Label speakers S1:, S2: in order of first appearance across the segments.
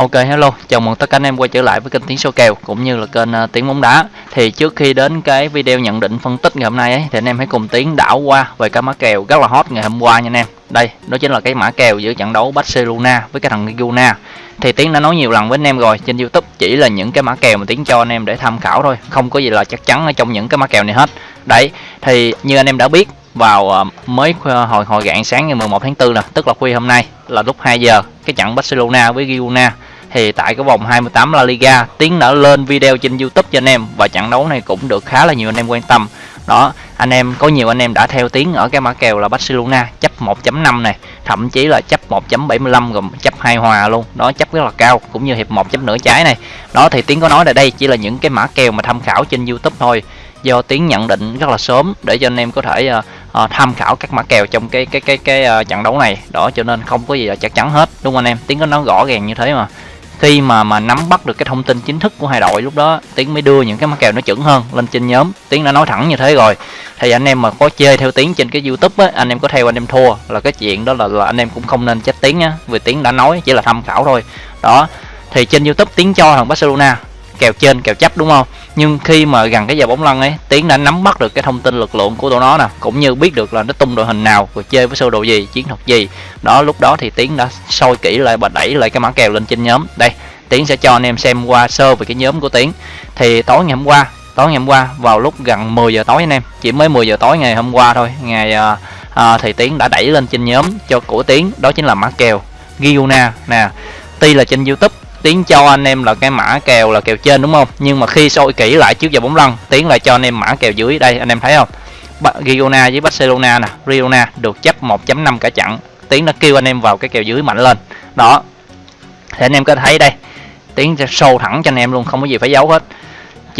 S1: Ok hello, chào mừng tất cả anh em quay trở lại với kênh Tiếng số kèo cũng như là kênh uh, Tiếng bóng đá. Thì trước khi đến cái video nhận định phân tích ngày hôm nay ấy thì anh em hãy cùng Tiếng đảo qua về cái mã kèo rất là hot ngày hôm qua nha anh em. Đây, đó chính là cái mã kèo giữa trận đấu Barcelona với cái thằng Guna. Thì Tiến đã nói nhiều lần với anh em rồi trên YouTube chỉ là những cái mã kèo mà Tiến cho anh em để tham khảo thôi, không có gì là chắc chắn ở trong những cái mã kèo này hết. Đấy, thì như anh em đã biết vào uh, mới à, hồi hồi rạng sáng ngày 11 tháng 4 nè, tức là khuya hôm nay là lúc 2 giờ cái trận Barcelona với Girona thì tại cái vòng 28 La Liga Tiến đã lên video trên YouTube cho anh em và trận đấu này cũng được khá là nhiều anh em quan tâm. Đó anh em có nhiều anh em đã theo Tiến ở cái mã kèo là Barcelona chấp 1.5 này thậm chí là chấp 1.75 gồm chấp hai hòa luôn. Đó chấp rất là cao cũng như hiệp một chấp nửa trái này. Đó thì Tiến có nói là đây chỉ là những cái mã kèo mà tham khảo trên YouTube thôi. Do Tiến nhận định rất là sớm để cho anh em có thể uh, uh, tham khảo các mã kèo trong cái cái cái cái uh, trận đấu này. Đó cho nên không có gì là chắc chắn hết đúng không anh em? Tiến có nói rõ ràng như thế mà khi mà mà nắm bắt được cái thông tin chính thức của hai đội lúc đó tiến mới đưa những cái mã kèo nó chuẩn hơn lên trên nhóm. Tiến đã nói thẳng như thế rồi. Thì anh em mà có chơi theo tiến trên cái youtube á anh em có theo anh em thua. Là cái chuyện đó là, là anh em cũng không nên trách tiến á vì tiến đã nói chỉ là tham khảo thôi. Đó. Thì trên youtube tiến cho thằng barcelona kèo trên kèo chấp đúng không? Nhưng khi mà gần cái giờ bóng lăn ấy tiến đã nắm bắt được cái thông tin lực lượng của tụi nó nè cũng như biết được là nó tung đội hình nào rồi chơi với sơ đồ gì chiến thuật gì. Đó lúc đó thì tiến đã soi kỹ lại và đẩy lại cái mã kèo lên trên nhóm. Đây tiến sẽ cho anh em xem qua sơ về cái nhóm của tiến. Thì tối ngày hôm qua tối ngày hôm qua vào lúc gần 10 giờ tối anh em chỉ mới 10 giờ tối ngày hôm qua thôi ngày à, à, thì tiến đã đẩy lên trên nhóm cho của tiến đó chính là mã kèo Giona nè. Tuy là trên youtube tiến cho anh em là cái mã kèo là kèo trên đúng không? Nhưng mà khi soi kỹ lại trước giờ bóng lăn, tiến lại cho anh em mã kèo dưới. Đây, anh em thấy không? Girona với Barcelona nè. Girona được chấp 1.5 cả chặn tiến đã kêu anh em vào cái kèo dưới mạnh lên. Đó. Thì anh em có thấy đây. Tiến sẽ show thẳng cho anh em luôn, không có gì phải giấu hết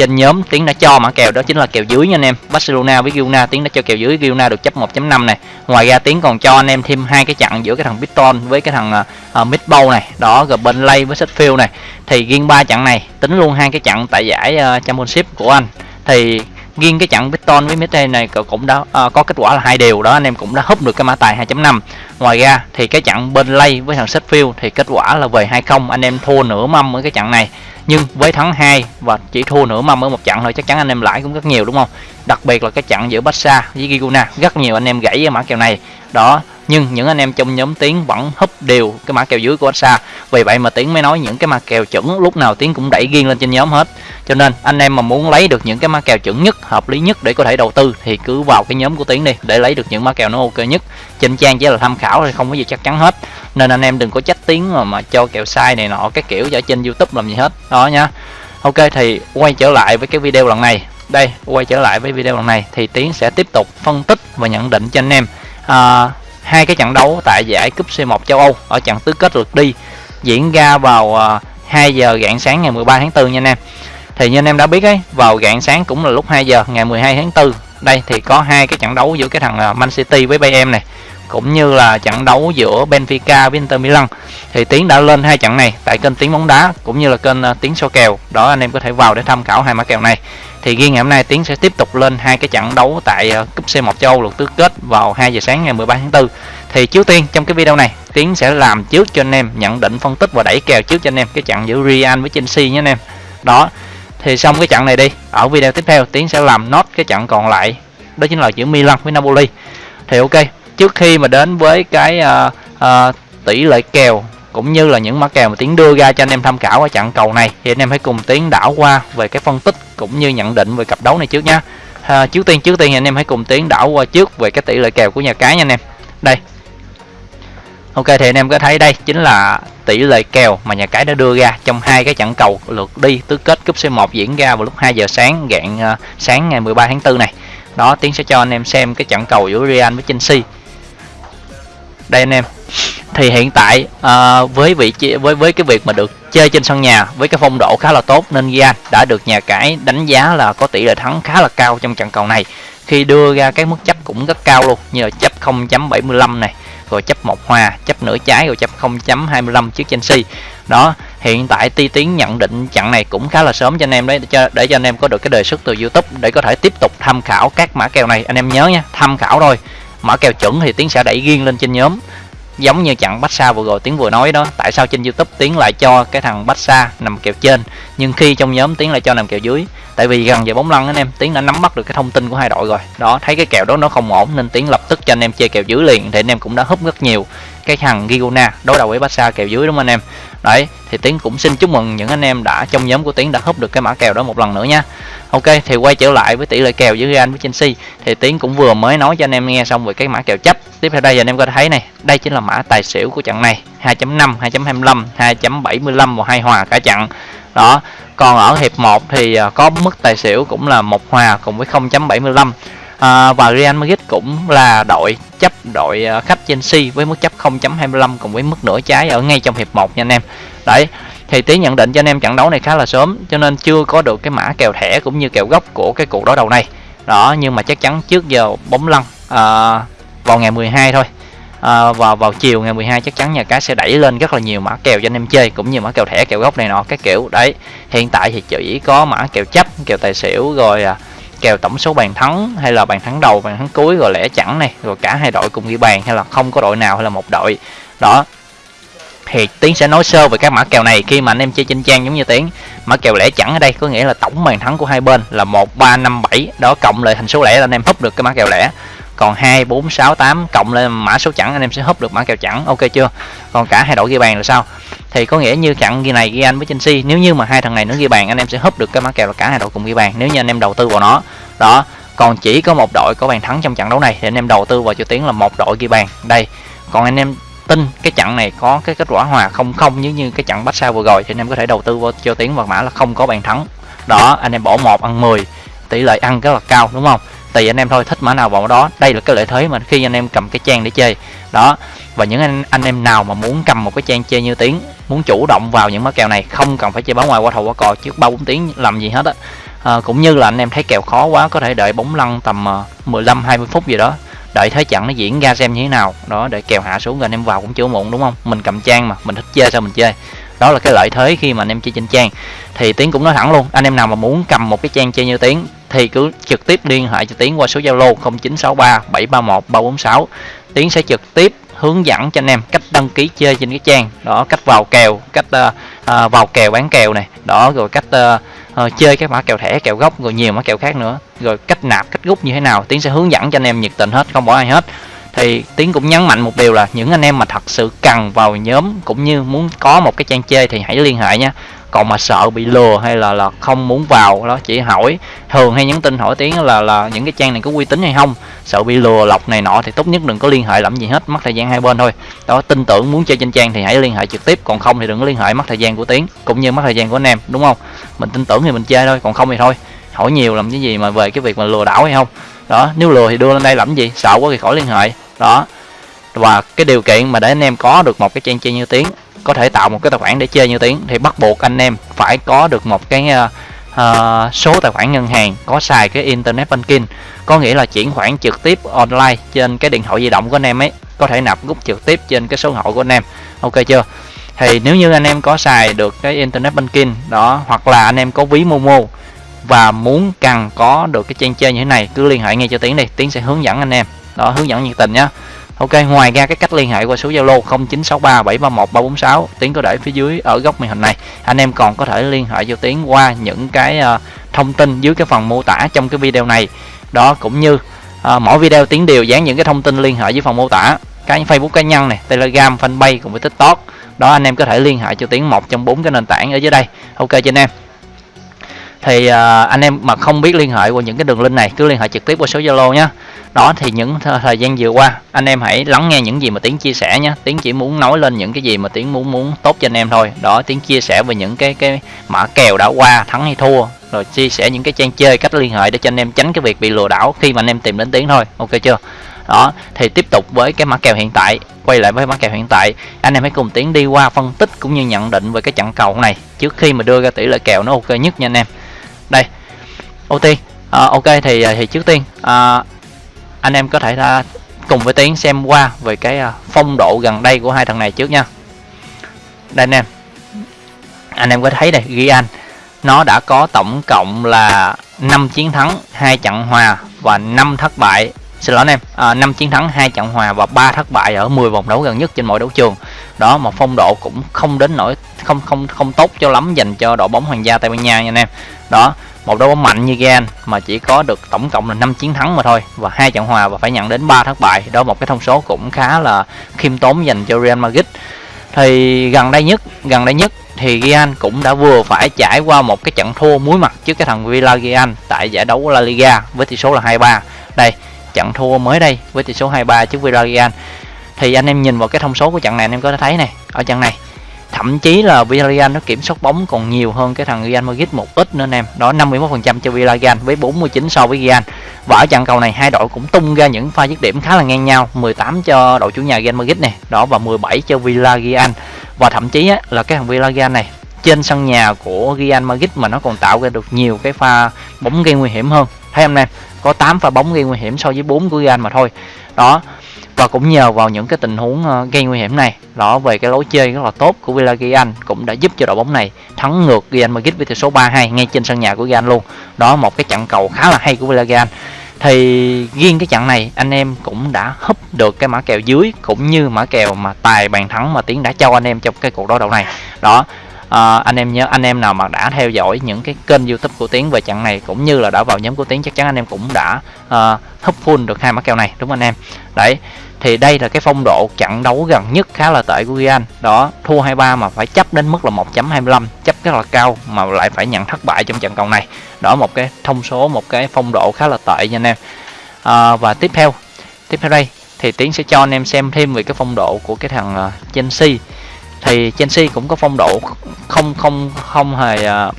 S1: trên nhóm tiếng đã cho mã kèo đó chính là kèo dưới nha anh em. Barcelona với Girona tiếng đã cho kèo dưới. Girona được chấp 1.5 này. Ngoài ra tiếng còn cho anh em thêm hai cái chặn giữa cái thằng Biton với cái thằng uh, Midbow này. Đó rồi bên lay với Sheffield này. Thì riêng ba chặn này tính luôn hai cái chặn tại giải uh, Championship của anh. Thì riêng cái chặn bitcoin với Mete này cũng đã uh, có kết quả là hai điều đó anh em cũng đã húp được cái mã tài 2.5 ngoài ra thì cái chặn bên lay với thằng Sheffield thì kết quả là về 2-0 anh em thua nửa mâm ở cái chặn này. Nhưng với thắng 2 và chỉ thua nửa mâm ở một trận thôi chắc chắn anh em lãi cũng rất nhiều đúng không? Đặc biệt là cái trận giữa Barca với Giguna rất nhiều anh em gãy cái mã kèo này. Đó nhưng những anh em trong nhóm tiến vẫn húp đều cái mã kèo dưới của xa vì vậy mà tiến mới nói những cái mã kèo chuẩn lúc nào tiến cũng đẩy riêng lên trên nhóm hết. Cho nên anh em mà muốn lấy được những cái mã kèo chuẩn nhất hợp lý nhất để có thể đầu tư thì cứ vào cái nhóm của tiến đi để lấy được những mã kèo nó ok nhất. Trên trang chỉ là tham khảo thì không có gì chắc chắn hết. Nên anh em đừng có trách tiếng mà, mà cho kèo sai này nọ cái kiểu ở trên youtube làm gì hết. Đó nha. Ok thì quay trở lại với cái video lần này. Đây quay trở lại với video lần này thì tiến sẽ tiếp tục phân tích và nhận định cho anh em. À, hai cái trận đấu tại giải cúp C1 châu Âu ở trận tứ kết lượt đi, diễn ra vào à, 2 giờ rạng sáng ngày 13 tháng 4 nha anh em. Thì như anh em đã biết ấy, vào rạng sáng cũng là lúc 2 giờ ngày 12 tháng 4 đây thì có hai cái trận đấu giữa cái thằng à, Man City với Bayern này cũng như là trận đấu giữa Benfica với Inter Milan. Thì Tiến đã lên hai trận này tại kênh Tiến bóng đá cũng như là kênh ờ, Tiến số kèo. Đó, anh em có thể vào để tham khảo hai mã kèo này. Thì riêng ngày hôm nay Tiến sẽ tiếp tục lên hai cái trận đấu tại ờ, cúp C1 châu Âu lượt tứ kết vào 2 giờ sáng ngày 13 tháng 4 thì trước tiên, trong cái video này, Tiến sẽ làm trước cho anh em, nhận định phân tích và đẩy kèo trước cho anh em cái trận giữa Real với Chelsea nhé anh em. Đó, thì xong cái trận này đi. Ở video tiếp theo, Tiến sẽ làm nốt cái trận còn lại, đó chính là giữa Milan với Napoli. Thì ok trước khi mà đến với cái uh, uh, tỷ lệ kèo cũng như là những mã kèo mà tiến đưa ra cho anh em tham khảo ở trận cầu này thì anh em hãy cùng tiến đảo qua về cái phân tích cũng như nhận định về cặp đấu này trước nha à, ờ, trước tiên trước tiên anh em hãy cùng tiến đảo qua trước về cái tỷ lệ kèo của nhà cái nha anh em. Đây. Ok thì anh em có thấy đây chính là tỷ lệ kèo mà nhà cái đã đưa ra trong hai cái trận cầu lượt đi tứ kết cúp C1 diễn ra vào lúc 2 giờ sáng gạn uh, sáng ngày 13 tháng 4 này. Đó tiến sẽ cho anh em xem cái trận cầu giữa Real với Chelsea đây anh em. Thì hiện tại uh, với vị trí với với cái việc mà được chơi trên sân nhà với cái phong độ khá là tốt nên Gian đã được nhà cái đánh giá là có tỷ lệ thắng khá là cao trong trận cầu này. Khi đưa ra cái mức chấp cũng rất cao luôn như là chấp 0.75 này rồi chấp một hòa chấp nửa trái rồi chấp 0.25 trước Chelsea. Đó hiện tại ti tiến nhận định trận này cũng khá là sớm cho anh em đấy để cho, để cho anh em có được cái đề xuất từ YouTube để có thể tiếp tục tham khảo các mã kèo này. Anh em nhớ nha tham khảo thôi mã kèo chuẩn thì tiến sẽ đẩy riêng lên trên nhóm giống như chặn bách xa vừa rồi tiếng vừa nói đó, tại sao trên youtube tiếng lại cho cái thằng bách xa nằm kèo trên? Nhưng khi trong nhóm tiếng lại cho nằm kèo dưới, tại vì gần về bóng lăn anh em tiếng đã nắm bắt được cái thông tin của hai đội rồi. Đó, thấy cái kèo đó nó không ổn nên tiếng lập tức cho anh em chơi kèo dưới liền, thì anh em cũng đã húp rất nhiều cái thằng Gigona đối đầu với Barca kèo dưới đúng không anh em? Đấy, thì tiến cũng xin chúc mừng những anh em đã, trong nhóm của tiến đã húp được cái mã kèo đó một lần nữa nha. Ok, thì quay trở lại với tỷ lệ kèo giữa Real với Chelsea. Thì tiến cũng vừa mới nói cho anh em nghe xong về cái mã kèo chấp tiếp theo đây anh em có thể thấy này đây chính là mã tài xỉu của trận này. 2.5 2.25 2.75 và hai hòa cả trận. Đó còn ở hiệp 1 thì à, có mức tài xỉu cũng là một hòa cùng với 0.75 à, và Real Madrid cũng là đội chấp đội à, khách Chelsea với mức chấp 0.25 cùng với mức nửa trái ở ngay trong hiệp 1 nha anh em. Đấy thì tí nhận định cho anh em trận đấu này khá là sớm cho nên chưa có được cái mã kèo thẻ cũng như kèo gốc của cái cuộc đối đầu này. Đó nhưng mà chắc chắn trước giờ bóng lăn à, vào ngày 12 thôi. À, vào vào chiều ngày 12 chắc chắn nhà cái sẽ đẩy lên rất là nhiều mã kèo cho anh em chơi cũng như mã kèo thẻ kèo gốc này nọ các kiểu đấy. Hiện tại thì chỉ có mã kèo chấp kèo tài xỉu rồi à, kèo tổng số bàn thắng hay là bàn thắng đầu bàn thắng cuối rồi lẻ chẳng này rồi cả hai đội cùng ghi bàn hay là không có đội nào hay là một đội. Đó. Thì tiến sẽ nói sơ về các mã kèo này khi mà anh em chơi trên trang giống như tiến. Mã kèo lẻ chẳng ở đây có nghĩa là tổng bàn thắng của hai bên là một ba năm bảy. Đó cộng lại thành số lẻ là anh em húp được cái mã kèo lẻ còn 2 4 6 8 cộng lên mã số chẵn, anh em sẽ húp được mã kèo chẵn. Ok chưa? Còn cả hai đội ghi bàn là sao? Thì có nghĩa như chặn ghi này ghi anh với Chelsea, nếu như mà hai thằng này nó ghi bàn, anh em sẽ húp được cái mã kèo là cả hai đội cùng ghi bàn, nếu như anh em đầu tư vào nó. Đó, còn chỉ có một đội có bàn thắng trong trận đấu này, thì anh em đầu tư vào cho tiếng là một đội ghi bàn. Đây, còn anh em tin cái trận này có cái kết quả hòa không không, như như cái trận bắt sao vừa rồi, thì anh em có thể đầu tư vào cho tiếng vào mã là không có bàn thắng. Đó, anh em bỏ một, ăn 10 tỷ lệ ăn rất là cao, đúng không? Tùy anh em thôi thích mã nào vào đó. Đây là cái lợi thế mà khi anh em cầm cái trang để chơi. Đó và những anh anh em nào mà muốn cầm một cái trang chơi như tiếng muốn chủ động vào những mã kèo này không cần phải chơi báo ngoài qua thầu qua cò trước ba bốn tiếng làm gì hết á. À, cũng như là anh em thấy kèo khó quá có thể đợi bóng lăn tầm à, 15 20 phút gì đó. Đợi thế trận nó diễn ra xem như thế nào. Đó để kèo hạ xuống rồi anh em vào cũng chưa muộn đúng không? Mình cầm trang mà mình thích chơi sao mình chơi đó là cái lợi thế khi mà anh em chơi trên trang. Thì tiến cũng nói thẳng luôn anh em nào mà muốn cầm một cái trang chơi như tiến thì cứ trực tiếp liên hệ cho tiến qua số zalo 0963 731 346 tiến sẽ trực tiếp hướng dẫn cho anh em cách đăng ký chơi trên cái trang. Đó cách vào kèo cách uh, uh, vào kèo bán kèo này. Đó rồi cách uh, uh, chơi các mã kèo thẻ kèo gốc rồi nhiều mã kèo khác nữa. Rồi cách nạp cách rút như thế nào tiến sẽ hướng dẫn cho anh em nhiệt tình hết không bỏ ai hết thì tiến cũng nhấn mạnh một điều là những anh em mà thật sự cần vào nhóm cũng như muốn có một cái trang chơi thì hãy liên hệ nha. Còn mà sợ bị lừa hay là là không muốn vào, đó chỉ hỏi. Thường hay nhắn tin hỏi tiếng là là những cái trang này có uy tín hay không. Sợ bị lừa, lọc này nọ thì tốt nhất đừng có liên hệ làm gì hết, mất thời gian hai bên thôi. Đó, tin tưởng muốn chơi trên trang thì hãy liên hệ trực tiếp, còn không thì đừng có liên hệ mất thời gian của tiếng cũng như mất thời gian của anh em, đúng không? Mình tin tưởng thì mình chơi thôi, còn không thì thôi. Hỏi nhiều làm cái gì mà về cái việc mà lừa đảo hay không? Đó nếu lừa thì đưa lên đây làm gì? Sợ quá thì khỏi liên hệ. Đó. Và cái điều kiện mà để anh em có được một cái trang chơi như tiếng có thể tạo một cái tài khoản để chơi như tiếng thì bắt buộc anh em phải có được một cái uh, uh, số tài khoản ngân hàng có xài cái internet banking. Có nghĩa là chuyển khoản trực tiếp online trên cái điện thoại di động của anh em ấy có thể nạp rút trực tiếp trên cái số hội của anh em. Ok chưa? Thì nếu như anh em có xài được cái internet banking đó hoặc là anh em có ví momo và muốn cần có được cái trang chơi như thế này cứ liên hệ ngay cho tiến đi tiến sẽ hướng dẫn anh em đó hướng dẫn nhiệt tình nhá Ok, ngoài ra cái cách liên hệ qua số Zalo 0963 731 346 Tiến có để phía dưới ở góc màn hình này. Anh em còn có thể liên hệ cho Tiến qua những cái uh, thông tin dưới cái phần mô tả trong cái video này. Đó cũng như uh, mỗi video Tiến đều dán những cái thông tin liên hệ với phần mô tả. Cái Facebook cá nhân này, Telegram, Fanpage cùng với TikTok. Đó anh em có thể liên hệ cho Tiến một trong bốn cái nền tảng ở dưới đây. Ok cho anh em thì uh, anh em mà không biết liên hệ qua những cái đường link này cứ liên hệ trực tiếp qua số Zalo nhé đó thì những thời gian vừa qua anh em hãy lắng nghe những gì mà tiến chia sẻ nhé tiến chỉ muốn nói lên những cái gì mà tiến muốn muốn tốt cho anh em thôi. Đó tiến chia sẻ về những cái cái mã kèo đã qua thắng hay thua. Rồi chia sẻ những cái trang chơi cách liên hệ để cho anh em tránh cái việc bị lừa đảo khi mà anh em tìm đến tiến thôi. Ok chưa? Đó thì tiếp tục với cái mã kèo hiện tại. Quay lại với mã kèo hiện tại anh em hãy cùng tiến đi qua phân tích cũng như nhận định về cái trận cầu này. Trước khi mà đưa ra tỷ lệ kèo nó ok nhất nha anh em đây. Ưu tiên. À, ok thì à, thì trước tiên à, anh em có thể ra cùng với tiến xem qua về cái à, phong độ gần đây của hai thằng này trước nha. Đây anh em. Anh em có thấy đây ghi anh. Nó đã có tổng cộng là 5 chiến thắng hai trận hòa và 5 thất bại. Xin lỗi anh em. À, 5 chiến thắng hai trận hòa và 3 thất bại ở 10 vòng đấu gần nhất trên mọi đấu trường đó một phong độ cũng không đến nỗi, không không không tốt cho lắm dành cho đội bóng hoàng gia tây ban nha nha anh em. Đó, một đội bóng mạnh như Gan mà chỉ có được tổng cộng là 5 chiến thắng mà thôi, và hai trận hòa và phải nhận đến 3 thất bại. Đó, một cái thông số cũng khá là khiêm tốn dành cho Real Madrid. Thì gần đây nhất, gần đây nhất thì Real cũng đã vừa phải trải qua một cái trận thua muối mặt trước cái thằng Villarreal tại giải đấu La Liga với tỷ số là 2-3 đây, trận thua mới đây với tỷ số 2-3 trước Villarreal thì anh em nhìn vào cái thông số của trận này anh em có thể thấy này ở trận này thậm chí là Villarreal nó kiểm soát bóng còn nhiều hơn cái thằng Real Madrid một ít nữa anh em. Đó 51% cho Villarreal với 49 so với Real. Và ở trận cầu này hai đội cũng tung ra những pha dứt điểm khá là ngang nhau 18 cho đội chủ nhà Real Madrid này đó và 17 cho Villarreal. Và thậm chí á, là cái thằng Villarreal này trên sân nhà của Real Madrid mà nó còn tạo ra được nhiều cái pha bóng gây nguy hiểm hơn. Thấy không em? Có 8 pha bóng gây nguy hiểm so với 4 của Real mà thôi. Đó và cũng nhờ vào những cái tình huống ờ, gây nguy hiểm này, đó, về cái lối chơi rất là tốt của Villarreal cũng đã giúp cho đội bóng này thắng ngược Real Madrid với tỷ số 3-2 ngay trên sân nhà của Real luôn. Đó, một cái trận cầu khá là hay của Villarreal thì riêng cái trận này, anh em cũng đã húp được cái mã kèo dưới cũng như mã kèo mà tài bàn thắng mà tiến đã cho anh em trong cái cuộc đối đầu này. Đó à, anh em nhớ anh em nào mà đã theo dõi những cái kênh youtube của tiến về trận này cũng như là đã vào nhóm của tiến chắc chắn anh em cũng đã à, hấp full được hai mã kèo này đúng không anh em? Đấy thì đây là cái phong độ trận đấu gần nhất khá là tệ của Real. Đó thua 2-3 mà phải chấp đến mức là 1.25 chấp rất là cao mà lại phải nhận thất bại trong trận cầu này. Đó một cái thông số một cái phong độ khá là tệ nha anh em. À, và tiếp theo tiếp theo đây thì tiến sẽ cho anh em xem thêm về cái phong độ của cái thằng uh, Chelsea thì Chelsea cũng có phong độ không không không hề uh,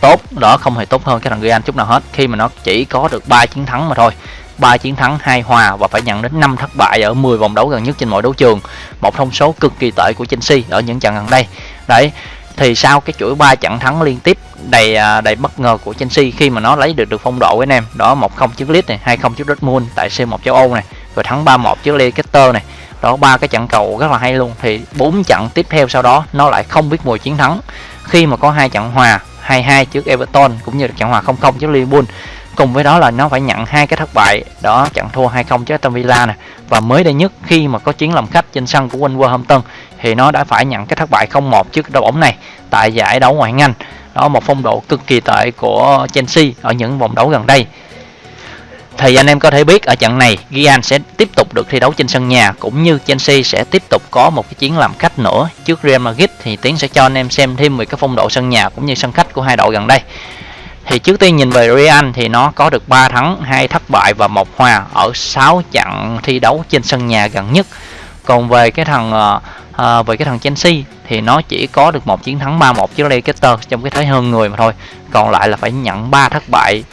S1: tốt đó không hề tốt hơn cái thằng Real chút nào hết khi mà nó chỉ có được 3 chiến thắng mà thôi 3 chiến thắng 2 hòa và phải nhận đến 5 thất bại ở 10 vòng đấu gần nhất trên mọi đấu trường. Một thông số cực kỳ tệ của Chelsea ở những trận gần đây. Đấy, thì sau cái chuỗi 3 trận thắng liên tiếp đầy à, đầy bất ngờ của Chelsea khi mà nó lấy được được phong độ với anh em. Đó 1-0 trước Leeds này, 2-0 trước Dortmund tại C1 châu Âu này, rồi thắng 3-1 trước Leicester này. Đó, ba cái trận cầu rất là hay luôn. Thì bốn trận tiếp theo sau đó, nó lại không biết mùi chiến thắng. Khi mà có hai trận hòa 2-2 trước Everton cũng như trận hòa 0-0 trước Liverpool, cùng với đó là nó phải nhận hai cái thất bại đó, trận thua 2-0 trước Aston Villa nè và mới đây nhất, khi mà có chiến làm khách trên sân của Wolverhampton, thì nó đã phải nhận cái thất bại 0-1 trước đội bóng này tại giải đấu ngoại hạng Anh đó, một phong độ cực kỳ tệ của Chelsea ở những vòng đấu gần đây thì anh em có thể biết ở trận này Gian sẽ tiếp tục được thi đấu trên sân nhà cũng như Chelsea sẽ tiếp tục có một cái chiến làm khách nữa trước Real Madrid thì Tiến sẽ cho anh em xem thêm về cái phong độ sân nhà cũng như sân khách của hai đội gần đây thì trước tiên nhìn về Real thì nó có được 3 thắng, 2 thất bại và một hòa ở 6 trận thi đấu trên sân nhà gần nhất. Còn về cái thằng uh, về cái thằng Chelsea thì nó chỉ có được một chiến thắng 3-1 trước Leicester trong cái thế hơn người mà thôi. Còn lại là phải nhận 3 thất bại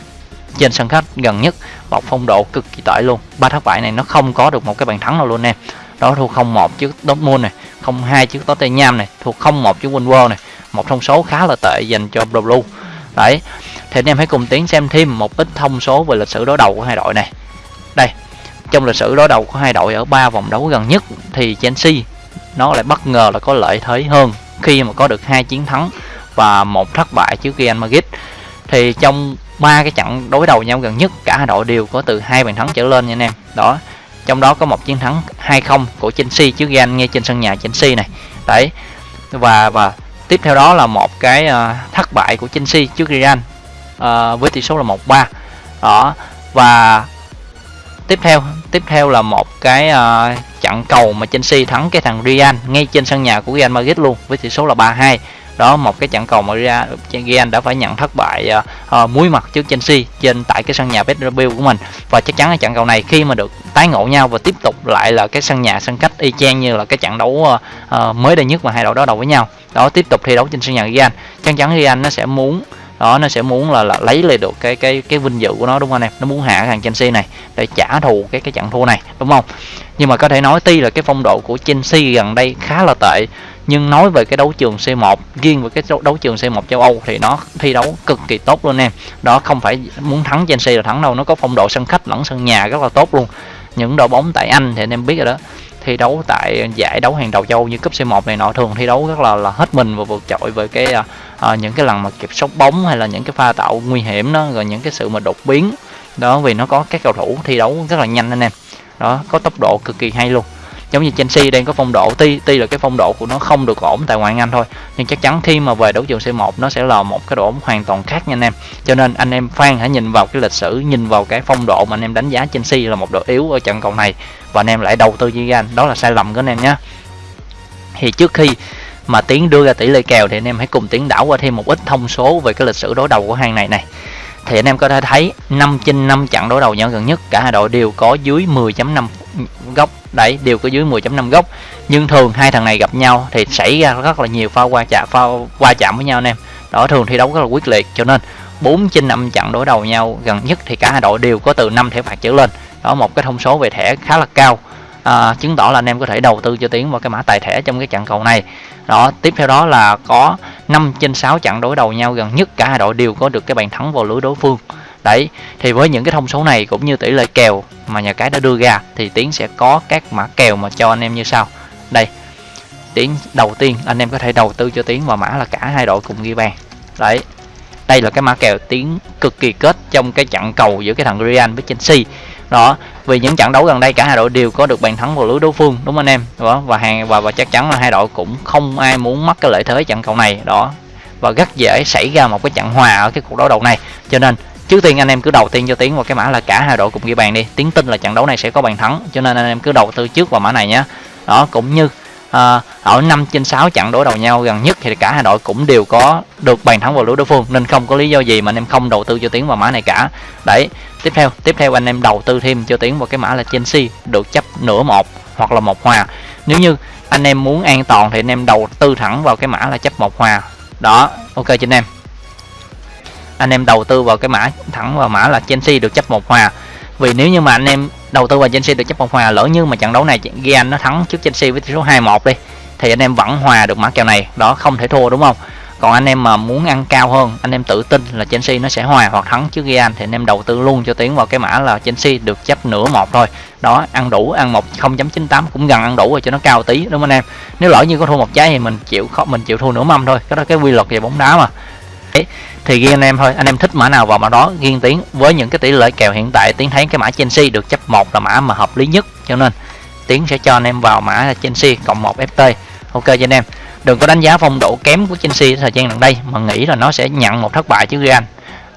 S1: trên sân khách gần nhất, một phong độ cực kỳ tệ luôn. Ba thất bại này nó không có được một cái bàn thắng nào luôn em. Đó thua 0-1 trước Dortmund này, 0-2 trước Tottenham này, thua 0-1 trước Wolves này. Một thông số khá là tệ dành cho Blue. Đấy, thì anh em hãy cùng tiến xem thêm một ít thông số về lịch sử đối đầu của hai đội này đây trong lịch sử đối đầu của hai đội ở ba vòng đấu gần nhất thì Chelsea nó lại bất ngờ là có lợi thế hơn khi mà có được hai chiến thắng và một thất bại trước Real Madrid thì trong ba cái trận đối đầu nhau gần nhất cả hai đội đều có từ hai bàn thắng trở lên nha anh em. Đó trong đó có một chiến thắng 2-0 của Chelsea trước Real ngay trên sân nhà Chelsea này. Đấy và và tiếp theo đó là một cái uh, thất bại của Chelsea trước Real uh, với tỷ số là 1-3 đó và tiếp theo tiếp theo là một cái uh, trận cầu mà Chelsea thắng cái thằng Real ngay trên sân nhà của Real Madrid luôn với tỷ số là 3-2 đó một cái trận cầu mà ra Real đã phải nhận thất bại uh, muối mặt trước Chelsea trên tại cái sân nhà Bernabeu của mình. Và chắc chắn là trận cầu này khi mà được tái ngộ nhau và tiếp tục lại là cái sân nhà sân cách y chang như là cái trận đấu uh, uh, mới đây nhất mà hai đội đó đầu với nhau. Đó tiếp tục thi đấu trên sân nhà Real chắc chắn Real nó sẽ muốn đó nó sẽ muốn là, là lấy lại được cái cái cái vinh dự của nó đúng không anh em? Nó muốn hạ thằng Chelsea này để trả thù cái cái trận thua này đúng không? Nhưng mà có thể nói tuy là cái phong độ của Chelsea gần đây khá là tệ nhưng nói về cái đấu trường C1 riêng về cái đấu trường C1 châu Âu thì nó thi đấu cực kỳ tốt luôn em. Đó không phải muốn thắng Chelsea là thắng đâu nó có phong độ sân khách lẫn sân nhà rất là tốt luôn. Những đội bóng tại Anh thì anh em biết rồi đó thi đấu tại giải đấu hàng đầu châu như cúp C1 này nọ thường thi đấu rất là là hết mình và vượt trội với cái à, à, những cái lần mà kiểm soát bóng hay là những cái pha tạo nguy hiểm đó rồi những cái sự mà đột biến. Đó vì nó có các cầu thủ thi đấu rất là nhanh anh em. Đó có tốc độ cực kỳ hay luôn giống như Chelsea đang có phong độ, tuy tuy là cái phong độ của nó không được ổn tại ngoại Anh thôi, nhưng chắc chắn khi mà về đấu trường C1 nó sẽ là một cái độ ổn hoàn toàn khác nha anh em. Cho nên anh em fan hãy nhìn vào cái lịch sử, nhìn vào cái phong độ mà anh em đánh giá Chelsea là một đội yếu ở trận cầu này, và anh em lại đầu tư Zidane đó là sai lầm của anh em nhé thì trước khi mà tiến đưa ra tỷ lệ kèo thì anh em hãy cùng tiến đảo qua thêm một ít thông số về cái lịch sử đối đầu của hai này này. Thì anh em có thể thấy 5 trên 5 trận đối đầu nhau gần nhất, cả hai đội đều có dưới 10.5 góc đấy đều có dưới 10.5 góc nhưng thường hai thằng này gặp nhau thì xảy ra rất là nhiều pha qua chạm pha qua chạm với nhau anh em. Đó thường thi đấu rất là quyết liệt. Cho nên 4 trên 5 trận đối đầu nhau gần nhất thì cả hai đội đều có từ 5 thẻ phạt trở lên. Đó một cái thông số về thẻ khá là cao. À, chứng tỏ là anh em có thể đầu tư cho tiến vào cái mã tài thẻ trong cái trận cầu này. Đó tiếp theo đó là có 5 trên 6 trận đối đầu nhau gần nhất. Cả hai đội đều có được cái bàn thắng vào lưới đối phương đấy, thì với những cái thông số này cũng như tỷ lệ kèo mà nhà cái đã đưa ra thì tiến sẽ có các mã kèo mà cho anh em như sau. Đây, tiến đầu tiên, anh em có thể đầu tư cho tiến vào mã là cả hai đội cùng ghi bàn. Đấy, đây là cái mã kèo tiến cực kỳ kết trong cái trận cầu giữa cái thằng Real với Chelsea. Đó, vì những trận đấu gần đây cả hai đội đều có được bàn thắng vào lưới đối phương, đúng không anh em? Đó, và hàng, và và chắc chắn là hai đội cũng không ai muốn mất cái lợi thế trận cầu này. Đó, và rất dễ xảy ra một cái trận hòa ở cái cuộc đấu đầu này. Cho nên trước tiên anh em cứ đầu tiên cho tiến vào cái mã là cả hai đội cùng ghi bàn đi. Tiến tin là trận đấu này sẽ có bàn thắng cho nên anh em cứ đầu tư trước vào mã này nhé đó cũng như à, ở 5 trên 6 trận đối đầu nhau gần nhất thì cả hai đội cũng đều có được bàn thắng vào lưới đối phương nên không có lý do gì mà anh em không đầu tư cho tiến vào mã này cả. Đấy tiếp theo tiếp theo anh em đầu tư thêm cho tiến vào cái mã là Chelsea được chấp nửa một hoặc là một hòa. Nếu như anh em muốn an toàn thì anh em đầu tư thẳng vào cái mã là chấp một hòa. Đó ok cho anh em anh em đầu tư vào cái mã thẳng vào mã là Chelsea được chấp một hòa. Vì nếu như mà anh em đầu tư vào Chelsea được chấp một hòa lỡ như mà trận đấu này Gian nó thắng trước Chelsea với tỷ số 2-1 đi, thì anh em vẫn hòa được mã kèo này, đó không thể thua, đúng không? Còn anh em mà muốn ăn cao hơn, anh em tự tin là Chelsea nó sẽ hòa hoặc thắng trước Real thì anh em đầu tư luôn cho tiến vào cái mã là Chelsea được chấp nửa một thôi. Đó, ăn đủ, ăn một 0.98 cũng gần ăn đủ rồi cho nó cao tí, đúng không anh em? Nếu lỡ như có thua một trái thì mình chịu khó, mình chịu thua nửa mâm thôi, cái đó cái quy luật về bóng đá mà thì ghi anh em thôi anh em thích mã nào vào mã đó riêng tiến với những cái tỷ lệ kèo hiện tại tiến thấy cái mã Chelsea được chấp một là mã mà hợp lý nhất. Cho nên tiến sẽ cho anh em vào mã là Chelsea cộng một FT ok cho anh em. Đừng có đánh giá phong độ kém của Chelsea thời gian gần đây mà nghĩ là nó sẽ nhận một thất bại chứ Real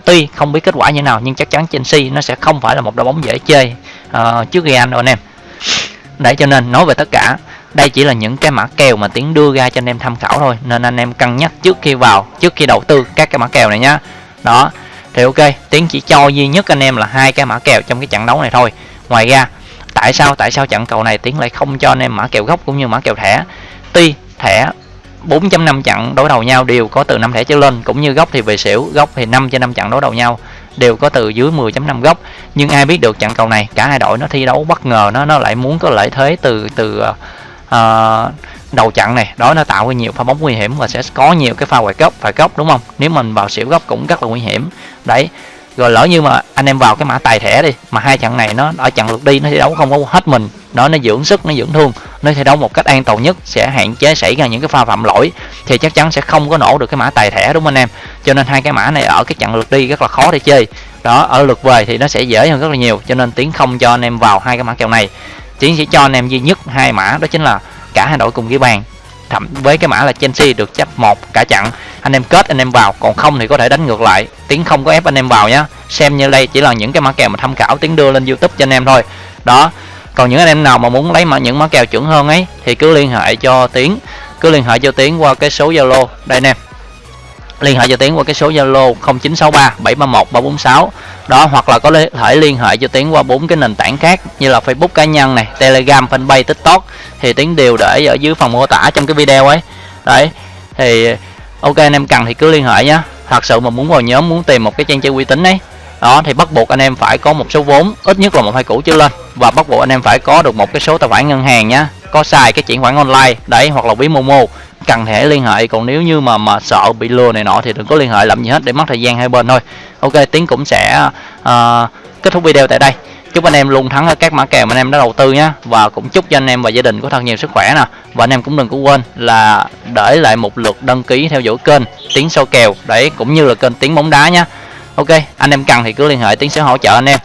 S1: tuy không biết kết quả như nào nhưng chắc chắn Chelsea nó sẽ không phải là một đội bóng dễ chơi uh, trước Real đâu anh em. Để cho nên nói về tất cả đây chỉ là những cái mã kèo mà tiến đưa ra cho anh em tham khảo thôi, nên anh em cân nhắc trước khi vào, trước khi đầu tư các cái mã kèo này nhá. Đó, thì ok, tiến chỉ cho duy nhất anh em là hai cái mã kèo trong cái trận đấu này thôi. Ngoài ra, tại sao tại sao trận cầu này tiến lại không cho anh em mã kèo gốc cũng như mã kèo thẻ? Tuy thẻ 4.5 trận đối đầu nhau đều có từ 5 thẻ trở lên, cũng như góc thì về xỉu góc thì 5 trên 5 trận đối đầu nhau đều có từ dưới 10.5 góc nhưng ai biết được trận cầu này, cả hai đội nó thi đấu bất ngờ, nó nó lại muốn có lợi thế từ từ ờ, uh, đầu chặn này đó nó tạo ra nhiều pha bóng nguy hiểm và sẽ có nhiều cái pha quẹt góc phải góc đúng không? Nếu mình vào xỉu góc cũng rất là nguy hiểm. Đấy rồi lỡ như mà anh em vào cái mã tài thẻ đi mà hai trận này nó ở trận lượt đi nó thi đấu không có hết mình đó nó dưỡng sức nó dưỡng thương nó thi đấu một cách an toàn nhất sẽ hạn chế xảy ra những cái pha phạm lỗi thì chắc chắn sẽ không có nổ được cái mã tài thẻ đúng không anh em? Cho nên hai cái mã này ở cái trận lượt đi rất là khó để chơi. Đó ở lượt về thì nó sẽ dễ hơn rất là nhiều cho nên tiến không cho anh em vào hai cái mã kèo này tiến sẽ cho anh em duy nhất hai mã, đó chính là cả hai đội cùng ghi bàn. Thậm, với cái mã là Chelsea được chấp một cả chặn anh em kết, anh em vào. Còn không thì có thể đánh ngược lại. Tiến không có ép anh em vào nhé xem như đây chỉ là những cái mã kèo mà tham khảo, tiến đưa lên youtube cho anh em thôi. Đó. Còn những anh em nào mà muốn lấy mã, những mã kèo chuẩn hơn ấy, thì cứ liên hệ cho tiến. Cứ liên hệ cho tiến qua cái số zalo. Đây anh em liên hệ cho tiến qua cái số zalo 0963 731 346 đó, hoặc là có thể liên hệ cho tiến qua bốn cái nền tảng khác như là facebook cá nhân này, telegram, fanpage, tiktok. Thì tiến đều để ở dưới phần mô tả trong cái video ấy. Đấy, thì ok, anh em cần thì cứ liên hệ nhé thật sự mà muốn vào nhóm, muốn tìm một cái trang chơi uy tín ấy, đó, thì bắt buộc anh em phải có một số vốn, ít nhất là một hai củ trở lên. Và bắt buộc anh em phải có được một cái số tài khoản ngân hàng nhá, có xài cái chuyển khoản online, đấy, hoặc là ví momo cần thể liên hệ còn nếu như mà mà sợ bị lừa này nọ thì đừng có liên hệ làm gì hết để mất thời gian hai bên thôi. Ok tiến cũng sẽ uh, kết thúc video tại đây. Chúc anh em luôn thắng ở các mã kèo mà anh em đã đầu tư nhé. Và cũng chúc cho anh em và gia đình có thật nhiều sức khỏe nè. Và anh em cũng đừng có quên là để lại một lượt đăng ký theo dõi kênh tiến sâu kèo. Để cũng như là kênh tiến bóng đá nhé. Ok anh em cần thì cứ liên hệ tiến sẽ hỗ trợ anh em.